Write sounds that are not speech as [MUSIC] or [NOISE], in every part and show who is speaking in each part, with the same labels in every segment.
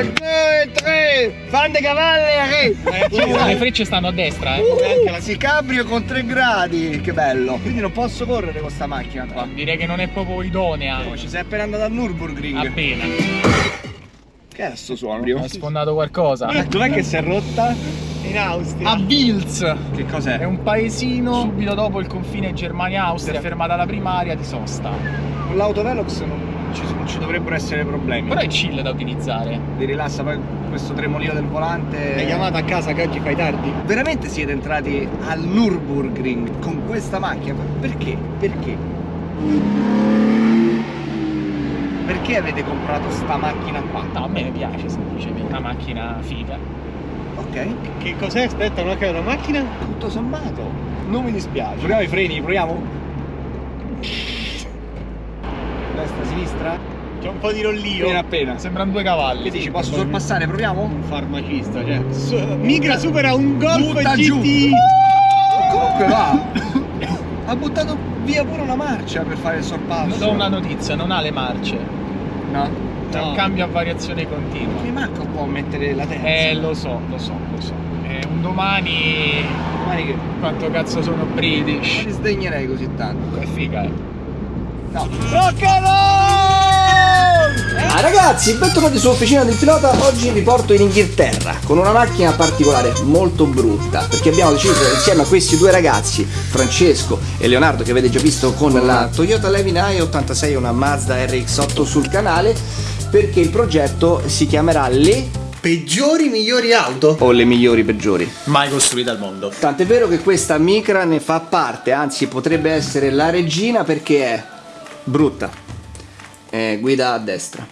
Speaker 1: uno, due, tre, fante cavalli,
Speaker 2: Le frecce stanno a destra, eh.
Speaker 1: Uh, la si cabrio con 3 gradi, che bello. Quindi non posso correre con sta macchina qua.
Speaker 2: Direi che non è proprio idonea.
Speaker 1: Oh, ci sei appena andato al Nürburgring.
Speaker 2: Appena.
Speaker 1: Che è sto suono?
Speaker 2: Ho sfondato qualcosa.
Speaker 1: Dov'è che si è rotta?
Speaker 3: In Austria.
Speaker 2: A Vils.
Speaker 1: Che cos'è?
Speaker 2: È un paesino subito dopo il confine Germania-Austria, fermata alla primaria di sosta.
Speaker 1: Con l'autovelox non ci, non ci dovrebbero essere problemi.
Speaker 2: Però è chill da utilizzare.
Speaker 1: Ti rilassa poi questo tremolio del volante.
Speaker 3: Hai chiamato a casa che oggi fai tardi?
Speaker 1: Veramente siete entrati al Nürburgring con questa macchina? Perché? Perché? Perché avete comprato sta macchina qua?
Speaker 2: No, a me piace semplicemente, una macchina figa.
Speaker 1: Ok.
Speaker 3: Che cos'è? Aspetta, non è una macchina?
Speaker 1: Tutto sommato. Non mi dispiace. Proviamo i freni, proviamo. Destra, sinistra?
Speaker 3: C'è un po' di rollio.
Speaker 1: Appena appena.
Speaker 2: Sembrano due cavalli.
Speaker 1: Che dici, posso sorpassare? Proviamo?
Speaker 3: Un farmacista, cioè. Su- Migra supera un Golf
Speaker 1: Butta
Speaker 3: GT.
Speaker 1: giù. Comunque va. [LAUGHS] ha buttato via pure una marcia per fare il sorpasso.
Speaker 2: Do una notizia, non ha le marce.
Speaker 1: No?
Speaker 2: È un
Speaker 3: No.
Speaker 2: cambio a variazione continua.
Speaker 1: Mi manca un po' mettere la terza.
Speaker 2: Eh, lo so, lo so, lo so. Eh, un domani
Speaker 1: Domani che
Speaker 2: quanto cazzo sono
Speaker 1: non
Speaker 2: British.
Speaker 1: li sdegnerei così tanto.
Speaker 2: Che figa, eh.
Speaker 1: No. Rock and roll! Ah, ragazzi, bentornati su Officina del Pilota. Oggi vi porto in Inghilterra con una macchina particolare, molto brutta. Perché abbiamo deciso insieme a questi due ragazzi, Francesco e Leonardo, che avete già visto con la Toyota Levin i86 e una Mazda RX8 sul canale, perché il progetto si chiamerà Le
Speaker 3: Peggiori migliori auto?
Speaker 1: o Le migliori peggiori.
Speaker 2: Mai costruita al mondo.
Speaker 1: Tant'è vero che questa Micra ne fa parte, anzi potrebbe essere la regina perché è brutta. Eh, guida a destra,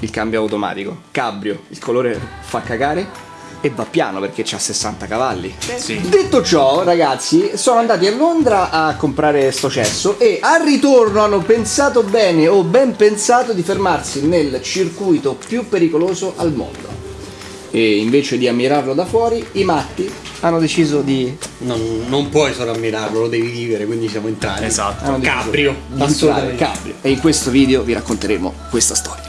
Speaker 1: il cambio automatico, cabrio, il colore fa cagare e va piano perché c'ha 60 cavalli.
Speaker 2: Sì.
Speaker 1: Detto ciò, ragazzi, sono andati a Londra a comprare sto cesso e al ritorno hanno pensato bene o ben pensato di fermarsi nel circuito più pericoloso al mondo. E invece di ammirarlo da fuori, i matti hanno deciso di
Speaker 3: Non, non puoi solo ammirarlo, lo devi vivere, quindi siamo entrati.
Speaker 2: Esatto.
Speaker 1: hanno deciso
Speaker 3: Cabrio,
Speaker 1: di entrare
Speaker 3: assolutamente.
Speaker 1: cabrio. E in questo video vi racconteremo questa storia.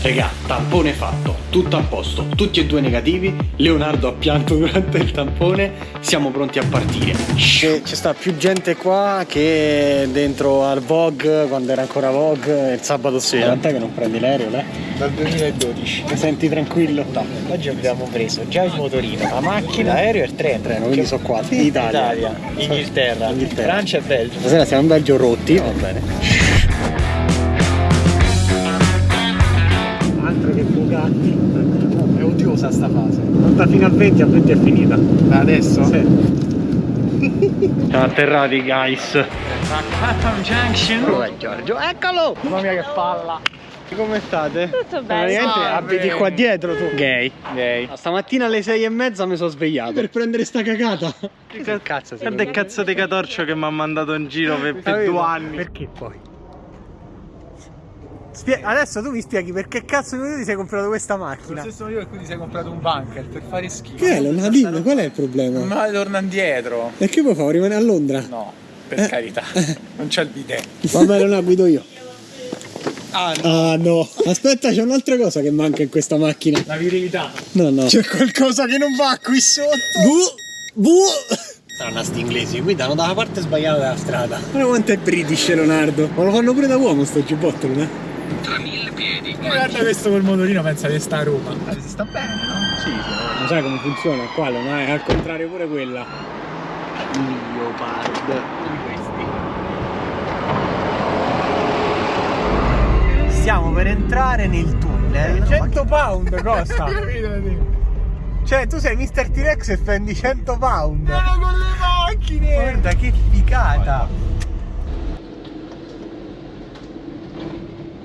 Speaker 3: Regà, tampone fatto, tutto a posto, tutti e due negativi. Leonardo ha pianto [LAUGHS] durante il tampone, siamo pronti a partire. C'è, sta più gente qua che dentro al Vogue, quando era ancora Vogue, il sabato sera. Quant'è che non prendi l'aereo, le?
Speaker 2: Dal 2012.
Speaker 3: Ti senti tranquillo?
Speaker 2: No, oggi abbiamo preso già il motorino, la macchina, l'aereo e il treno.
Speaker 3: Treno, quindi sono qua. Italia.
Speaker 2: Inghilterra,
Speaker 3: Inghilterra.
Speaker 2: Francia e Belgio.
Speaker 3: Stasera siamo in Belgio rotti. Va bene. Bugatti. È odiosa sta fase. Conta fino a 20, a 20 è finita.
Speaker 2: Da adesso?
Speaker 3: Siamo atterrati, guys.
Speaker 2: Clapham Junction.
Speaker 3: Dov'è Giorgio? Eccolo!
Speaker 2: Mamma mia che palla.
Speaker 3: Come state?
Speaker 4: Tutto bene.
Speaker 3: Praticamente
Speaker 2: Salve.
Speaker 3: abiti qua dietro tu. Gay.
Speaker 2: Gay.
Speaker 3: Stamattina alle 6 e mezza mi sono svegliato. Per prendere sta cagata. Che cazzo sei?
Speaker 5: Guarda il cazzo di catorcio che mi ha mandato in giro per, per due anni.
Speaker 3: Perché poi? Spie- adesso tu mi spieghi perché cazzo ti sei comprato questa
Speaker 2: Lo
Speaker 3: macchina?
Speaker 2: stesso motivo per cui ti sei comprato un bunker per fare schifo.
Speaker 6: Che è, non dimmi, qual è il problema?
Speaker 2: Ma torna indietro.
Speaker 6: E che vuoi fare? Rimanere a Londra?
Speaker 2: No, per carità. [LAUGHS] Non c'è il bidet.
Speaker 6: Vabbè, non la guido io.
Speaker 2: Ah, no.
Speaker 6: Ah no, aspetta, c'è un'altra cosa che manca in questa macchina.
Speaker 2: La virilità.
Speaker 6: No, no.
Speaker 3: C'è qualcosa che non va qui sotto.
Speaker 6: Bu, bu.
Speaker 3: Strana sti inglesi, guidano dalla parte sbagliata della strada.
Speaker 6: Guarda quanto è british Leonardo. Ma lo fanno pure da uomo sto giubbotto, eh?
Speaker 2: Guarda questo col motorino pensa che sta a Roma. Si sta bene, no?
Speaker 6: Sì, sì. Non sai come funziona qua, non è al contrario pure quella.
Speaker 3: Leopard.
Speaker 2: Stiamo per entrare nel tunnel.
Speaker 3: 100 pound costa. [LAUGHS] Cioè, tu sei Mr. T-Rex e spendi 100 pound.
Speaker 2: con le macchine!
Speaker 3: Guarda che figata.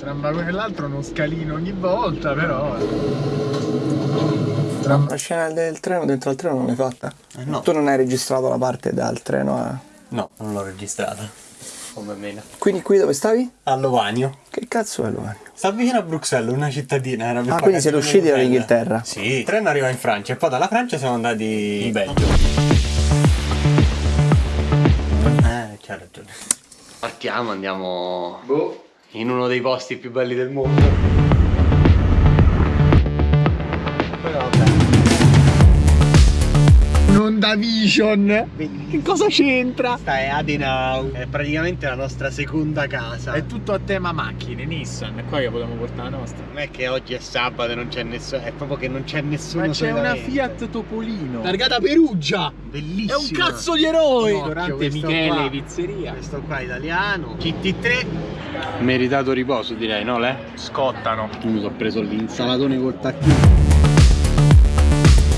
Speaker 2: Tra un vagone e l'altro uno scalino ogni volta, però.
Speaker 1: La scena del treno dentro al treno non l'hai fatta?
Speaker 3: no.
Speaker 1: Tu non hai registrato la parte dal treno a...
Speaker 3: No, non l'ho registrata. Come meno.
Speaker 1: Quindi qui dove stavi?
Speaker 3: A Lovanio.
Speaker 1: Che cazzo è Lovanio?
Speaker 3: Sta vicino a Bruxelles, una cittadina. Era
Speaker 1: Ah, quindi siete usciti dall'Inghilterra?
Speaker 3: Sì, il treno arriva in Francia e poi dalla Francia siamo andati in Belgio. Eh, c'ha ragione. Partiamo, andiamo
Speaker 1: Boh
Speaker 3: in uno dei posti più belli del mondo.
Speaker 2: Non da Vision. Che cosa c'entra?
Speaker 3: Questa è Adenau È praticamente la nostra seconda casa.
Speaker 2: È tutto a tema macchine, Nissan È qua che vogliamo portare la nostra.
Speaker 3: Non è che oggi è sabato e non c'è nessuno È proprio che non c'è nessuno
Speaker 2: Ma c'è una Fiat Topolino.
Speaker 3: Targata Perugia. Bellissima.
Speaker 2: È un cazzo di eroe. Ristorante Michele
Speaker 3: qua,
Speaker 2: Pizzeria.
Speaker 3: Questo qua italiano. GT3 Meritato riposo direi, no Le?
Speaker 2: Scottano.
Speaker 3: Mi sono preso l'insalatone col tacchino.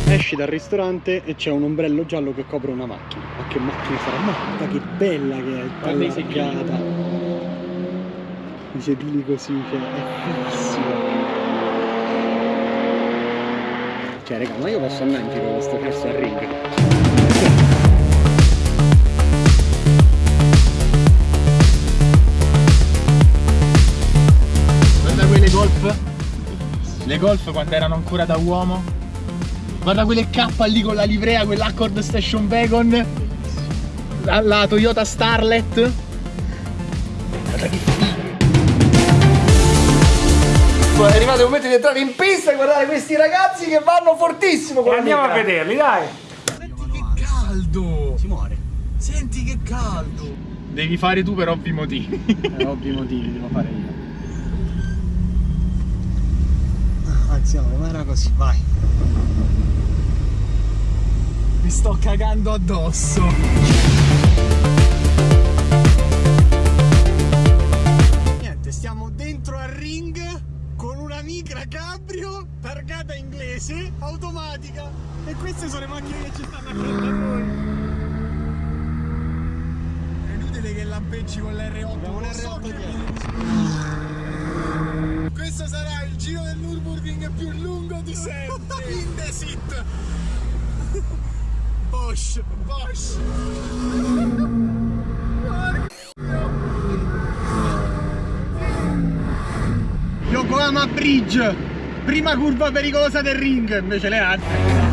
Speaker 3: Esci dal ristorante e c'è un ombrello giallo che copre una macchina. Ma che macchina sarà? Guarda che bella che è,
Speaker 2: i
Speaker 3: tagliata. I sedili così, cioè, è fighissimo. Cioè, raga, ma io posso andare in giro con questo cazzo al ring.
Speaker 2: Golf quando erano ancora da uomo. Guarda quelle K lì con la livrea, quell'Accord Station Wagon. La, la Toyota Starlet. Guarda che figo.
Speaker 1: È arrivato il momento di entrare in pista e guardare questi ragazzi che vanno fortissimo con la
Speaker 6: Andiamo a vederli, dai.
Speaker 2: Senti che caldo.
Speaker 3: Si muore.
Speaker 2: Senti che caldo. Devi fare tu per ovvi motivi.
Speaker 3: Per ovvi motivi devo fare io. Ma era così, vai.
Speaker 2: Mi sto cagando addosso. Niente, stiamo dentro al ring con una micra cabrio targata inglese automatica e queste sono le macchine che ci stanno accanto a noi. È inutile che lampeggi con l'R8.
Speaker 3: un
Speaker 2: lo so
Speaker 3: R8
Speaker 2: che-
Speaker 3: dietro.
Speaker 2: Questo sarà il giro del Nürburgring più lungo di sempre. [LAUGHS] Indesit. Bosch, Bosch.
Speaker 3: Yokohama Bridge, prima curva pericolosa del ring, invece le altre.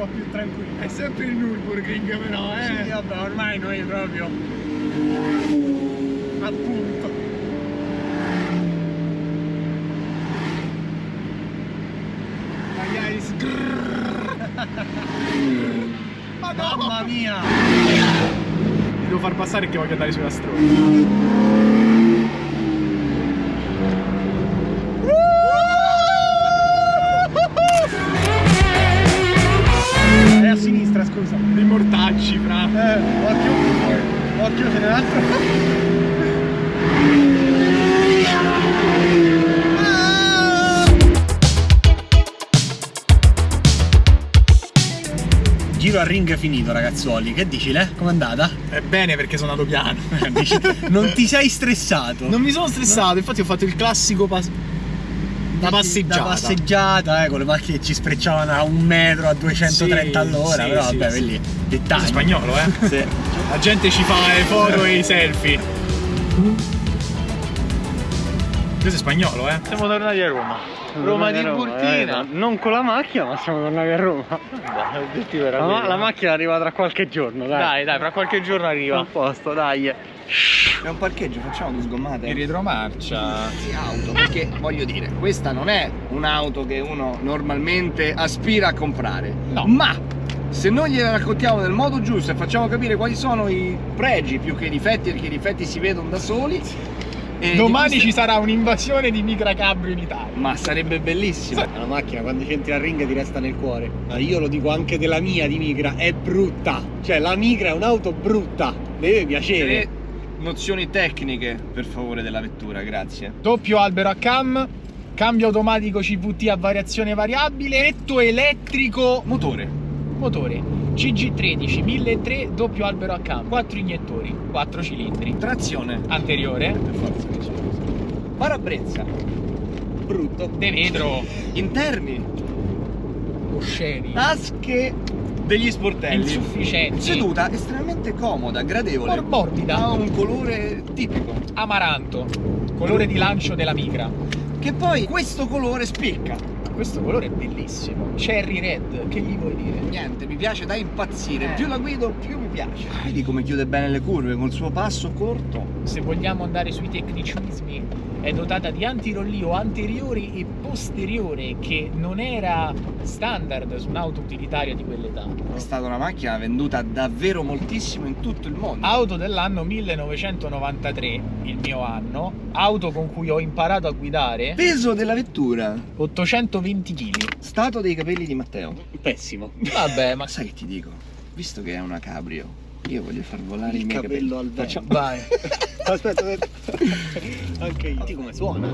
Speaker 3: Po' più tranquilla.
Speaker 2: È sempre il Nürburgring però, eh.
Speaker 3: Sì, vabbè, ormai noi proprio.
Speaker 2: Appunto. Magari [LAUGHS]
Speaker 3: Mamma mia!
Speaker 2: Mi devo far passare che voglio andare sulla strada.
Speaker 3: Giro a ring finito, ragazzuoli. Che dici, Le? Com'è andata?
Speaker 2: È bene perché sono andato piano. [LAUGHS]
Speaker 3: Dici- non ti sei stressato?
Speaker 2: Non mi sono stressato, infatti ho fatto il classico pas- da passeggiata.
Speaker 3: Da passeggiata, eh, con le macchine che ci sprecciavano a un metro a 230
Speaker 2: Sì,
Speaker 3: all'ora,
Speaker 2: sì,
Speaker 3: però
Speaker 2: sì,
Speaker 3: vabbè,
Speaker 2: sì.
Speaker 3: quelli dettagli.
Speaker 2: è spagnolo, eh.
Speaker 3: Sì.
Speaker 2: La gente ci fa le foto e i selfie. Questo è spagnolo, eh.
Speaker 5: Siamo tornati a Roma. Roma di Burtina.
Speaker 3: non con la macchina, ma siamo tornati a Roma. La, ma- la macchina arriva tra qualche giorno, dai.
Speaker 5: Dai, dai, fra qualche giorno arriva.
Speaker 3: A posto, dai.
Speaker 1: È un parcheggio, facciamo due sgommate.
Speaker 2: In retromarcia.
Speaker 1: di auto perché voglio dire questa non è un'auto che uno normalmente aspira a comprare
Speaker 2: No.
Speaker 1: ma se noi gliela raccontiamo nel modo giusto e facciamo capire quali sono i pregi più che i difetti perché i difetti si vedono da soli e
Speaker 2: Domani ci sarà un'invasione di micra cabrio in Italia.
Speaker 1: ma sarebbe bellissimo
Speaker 3: La macchina quando ci entri al ring ti resta nel cuore. Ma io lo dico anche della mia di Migra, è brutta. Cioè la Migra è un'auto brutta, deve piacere.
Speaker 1: Tre nozioni tecniche per favore della vettura grazie
Speaker 2: Doppio albero a cam, cambio automatico CVT a variazione variabile, letto elettrico
Speaker 1: motore
Speaker 2: motore CG13 1003 doppio albero a cam, 4 iniettori, 4 cilindri,
Speaker 1: trazione.
Speaker 2: Anteriore,
Speaker 1: per forza che c'è. parabrezza
Speaker 3: brutto.
Speaker 2: de vetro,
Speaker 1: interni.
Speaker 2: Osceni,
Speaker 1: tasche degli sportelli.
Speaker 2: Insufficienti,
Speaker 1: seduta estremamente comoda gradevole.
Speaker 2: Mor- morbida.
Speaker 1: ha un colore tipico.
Speaker 2: Amaranto, colore di lancio della micra.
Speaker 1: che poi questo colore spicca.
Speaker 2: Questo colore è bellissimo. Cherry red, che gli vuoi dire?
Speaker 1: Niente, mi piace da impazzire.
Speaker 2: Eh.
Speaker 1: Più la guido, più mi piace. Vedi come chiude bene le curve col suo passo corto.
Speaker 2: Se vogliamo andare sui tecnicismi, è dotata di antirollio anteriore e posteriore che non era standard su un'auto utilitaria di quell'età.
Speaker 1: È stata una macchina venduta davvero moltissimo in tutto il mondo.
Speaker 2: Auto dell'anno 1993, il mio anno, auto con cui ho imparato a guidare,
Speaker 1: Peso della vettura.
Speaker 2: 820 kg.
Speaker 1: Stato dei capelli di Matteo.
Speaker 3: Pessimo.
Speaker 2: Vabbè, ma
Speaker 1: Ma sai che ti dico? Visto che è una cabrio, io voglio far volare i
Speaker 3: Il
Speaker 1: miei
Speaker 3: capello
Speaker 1: capelli.
Speaker 3: al vento.
Speaker 1: Facciamo-
Speaker 2: vai. [LAUGHS]
Speaker 3: Aspetta, aspetta. Anche io. Senti come suona?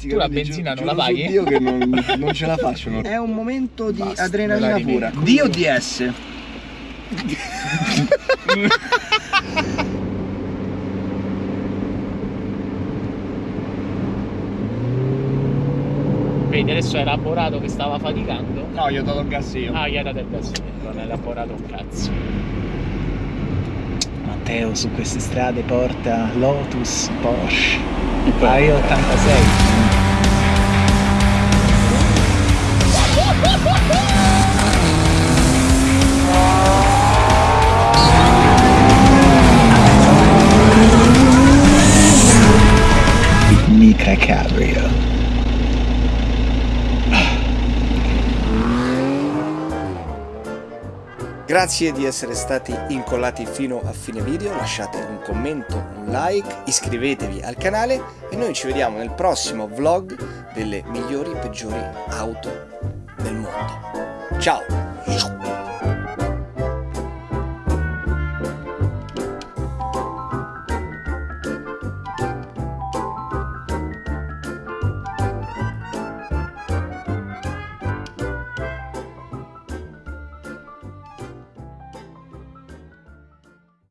Speaker 2: Tu la benzina non la
Speaker 1: giuro
Speaker 2: paghi?
Speaker 1: Dio che non, non ce la faccio. no. [LAUGHS] È un momento di
Speaker 2: Basta,
Speaker 1: adrenalina
Speaker 2: la
Speaker 1: pura.
Speaker 2: rivengo.
Speaker 1: D o DS?
Speaker 2: Vedi, adesso hai elaborato che stava faticando.
Speaker 1: No, io ho dato il gas io.
Speaker 2: Ah, gli hai dato il gas, non hai elaborato un cazzo. Matteo su queste strade porta Lotus, Porsche, io 86. [LAUGHS]
Speaker 4: Grazie di essere stati incollati fino a fine video, lasciate un commento, un like, iscrivetevi al canale e noi ci vediamo nel prossimo vlog delle migliori e peggiori auto del mondo. Ciao!